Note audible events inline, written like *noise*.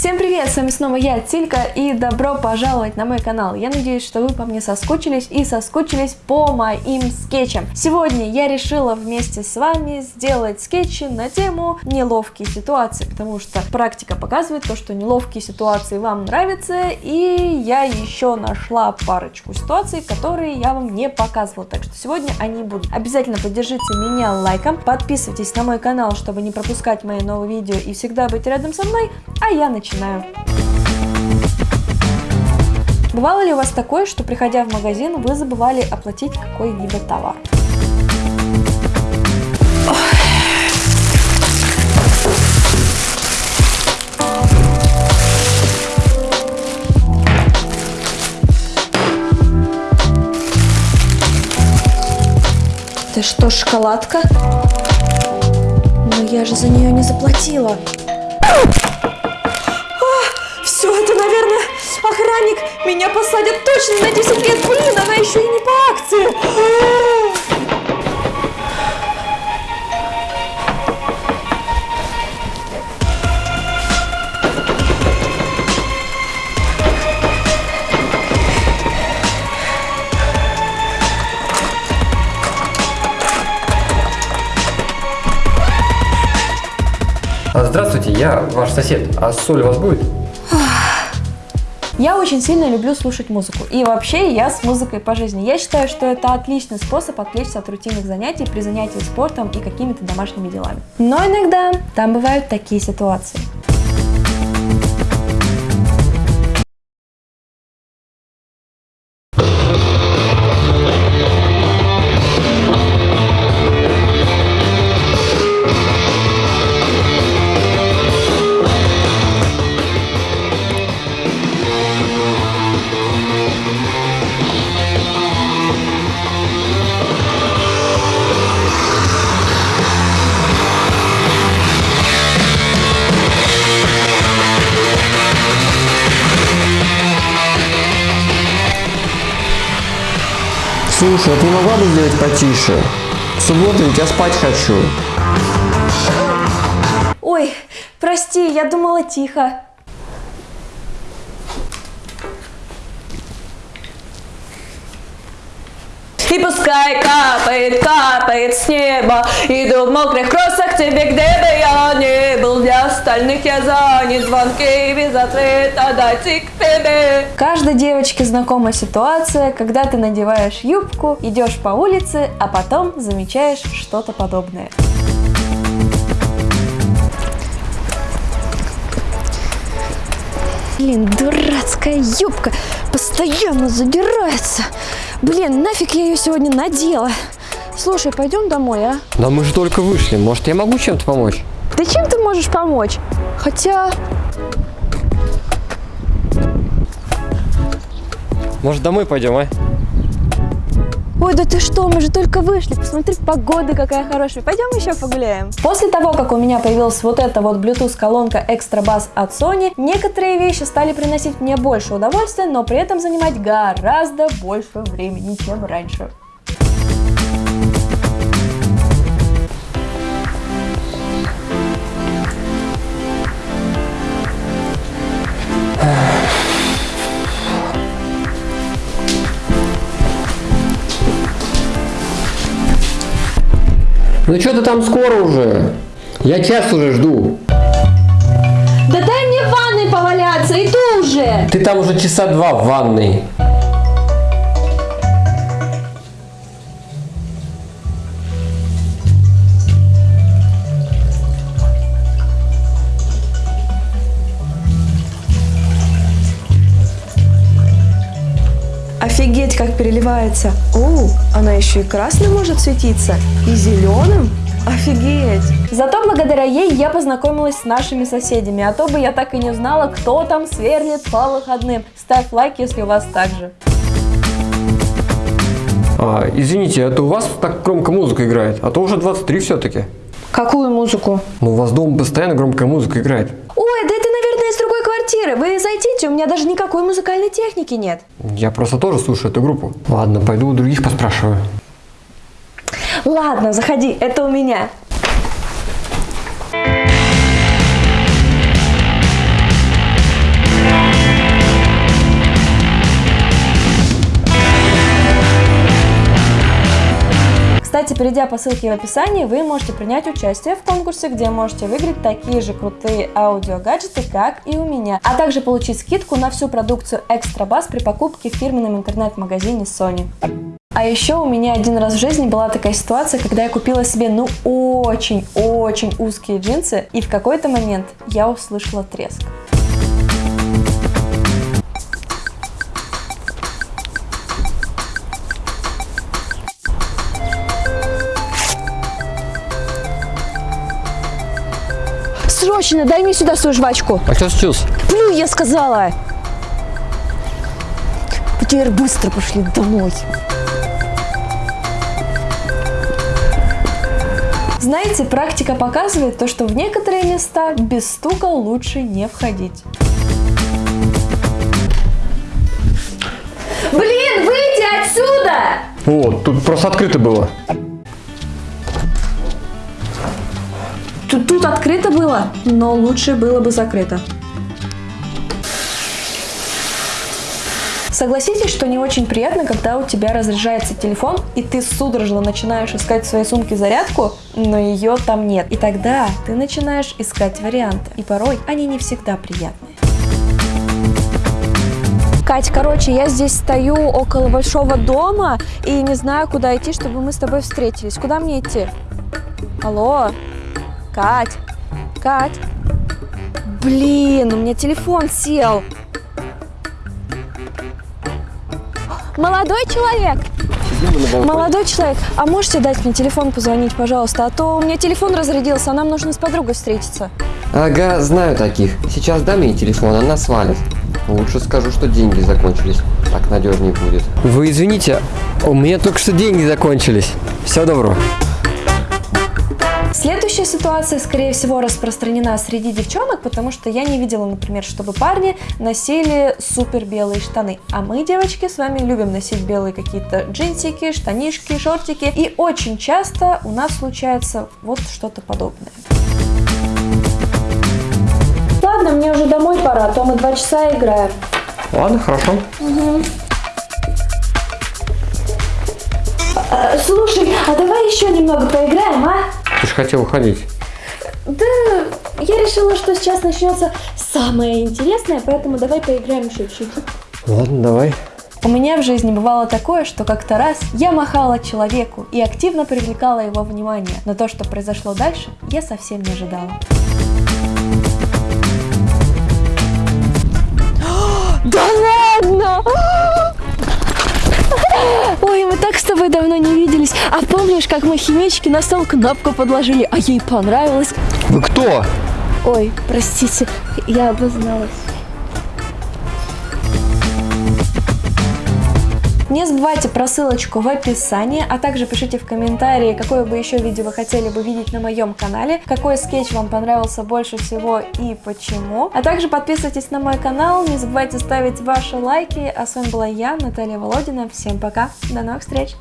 Всем привет, с вами снова я, Тилька, и добро пожаловать на мой канал. Я надеюсь, что вы по мне соскучились и соскучились по моим скетчам. Сегодня я решила вместе с вами сделать скетчи на тему неловкие ситуации, потому что практика показывает то, что неловкие ситуации вам нравятся, и я еще нашла парочку ситуаций, которые я вам не показывала, так что сегодня они будут. Обязательно поддержите меня лайком, подписывайтесь на мой канал, чтобы не пропускать мои новые видео и всегда быть рядом со мной, а я начинаю начинаю. Бывало ли у вас такое, что приходя в магазин, вы забывали оплатить какой-либо товар? Это что, шоколадка? Но я же за нее не заплатила. Меня посадят точно на 10 лет. Блин, она еще и не по акции. Здравствуйте, я ваш сосед. А соль у вас будет? Я очень сильно люблю слушать музыку. И вообще я с музыкой по жизни. Я считаю, что это отличный способ отвлечься от рутинных занятий при занятии спортом и какими-то домашними делами. Но иногда там бывают такие ситуации. Слушай, а ты могла бы сделать потише? В субботу я спать хочу. Ой, прости, я думала тихо. И пускай капает, капает с неба Иду в мокрых кроссах тебе, где остальных я занят, звонки без ответа Дайте к тебе Каждой девочке знакома ситуация, когда ты надеваешь юбку, идешь по улице, а потом замечаешь что-то подобное. Блин, дурацкая юбка постоянно задирается. Блин, нафиг я ее сегодня надела. Слушай, пойдем домой, а? Да мы же только вышли. Может, я могу чем-то помочь? Ты чем ты можешь помочь? Хотя... Может, домой пойдем, а? Ой, да ты что, мы же только вышли, посмотри, погода какая хорошая, пойдем еще погуляем. После того, как у меня появилась вот эта вот Bluetooth колонка Extra Bass от Sony, некоторые вещи стали приносить мне больше удовольствия, но при этом занимать гораздо больше времени, чем раньше. Ну что ты там скоро уже? Я час уже жду. Да дай мне в ванной поваляться, иду уже! Ты там уже часа два в ванной. Офигеть, как переливается. О, она еще и красным может светиться, и зеленым. Офигеть! Зато благодаря ей я познакомилась с нашими соседями, а то бы я так и не узнала, кто там сверлит по выходным. Ставь лайк, если у вас так же. А, извините, это у вас так громко музыка играет? А то уже 23 все-таки. Какую музыку? Ну, у вас дома постоянно громкая музыка играет. Ой, да это, наверное, из другой квартиры. Вы зайдите, у меня даже никакой музыкальной техники нет. Я просто тоже слушаю эту группу. Ладно, пойду у других поспрашиваю. Ладно, заходи, это у меня. Перейдя по ссылке в описании, вы можете принять участие в конкурсе, где можете выиграть такие же крутые аудиогаджеты, как и у меня, а также получить скидку на всю продукцию Bass при покупке в фирменном интернет-магазине Sony. А еще у меня один раз в жизни была такая ситуация, когда я купила себе ну очень-очень узкие джинсы, и в какой-то момент я услышала треск. Срочно, дай мне сюда свою жвачку. А что случилось? Плю, я сказала. Теперь быстро пошли домой. Знаете, практика показывает то, что в некоторые места без стука лучше не входить. Блин, выйди отсюда! О, тут просто открыто было. Тут, тут открыто было, но лучше было бы закрыто. Согласитесь, что не очень приятно, когда у тебя разряжается телефон, и ты судорожно начинаешь искать в своей сумке зарядку, но ее там нет. И тогда ты начинаешь искать варианты. И порой они не всегда приятные. Кать, короче, я здесь стою около большого дома и не знаю, куда идти, чтобы мы с тобой встретились. Куда мне идти? Алло? Кать? Кать? Блин, у меня телефон сел. Молодой человек! Молодой человек, а можете дать мне телефон позвонить, пожалуйста? А то у меня телефон разрядился, а нам нужно с подругой встретиться. Ага, знаю таких. Сейчас дам ей телефон, она свалит. Лучше скажу, что деньги закончились. Так надежнее будет. Вы извините, у меня только что деньги закончились. Всего доброго. Следующая ситуация, скорее всего, распространена среди девчонок, потому что я не видела, например, чтобы парни носили супер белые штаны. А мы, девочки, с вами любим носить белые какие-то джинсики, штанишки, шортики. И очень часто у нас случается вот что-то подобное. Ладно, мне уже домой пора, а то мы два часа играем. Ладно, хорошо. А, слушай, а давай еще немного поиграем, а? Ты же хотел уходить. Да, я решила, что сейчас начнется самое интересное, поэтому давай поиграем еще чуть-чуть. Ладно, давай. У меня в жизни бывало такое, что как-то раз я махала человеку и активно привлекала его внимание, но то, что произошло дальше, я совсем не ожидала. *gasps* Да ладно! *gasps* Ой, мы так с тобой давно не. А помнишь, как мы химички на стол кнопку подложили, а ей понравилось? Вы кто? Ой, простите, я обозналась. Не забывайте про ссылочку в описании, а также пишите в комментарии, какое бы еще видео вы хотели бы видеть на моем канале, какой скетч вам понравился больше всего и почему. А также подписывайтесь на мой канал, не забывайте ставить ваши лайки. А с вами была я, Наталья Володина. Всем пока, до новых встреч!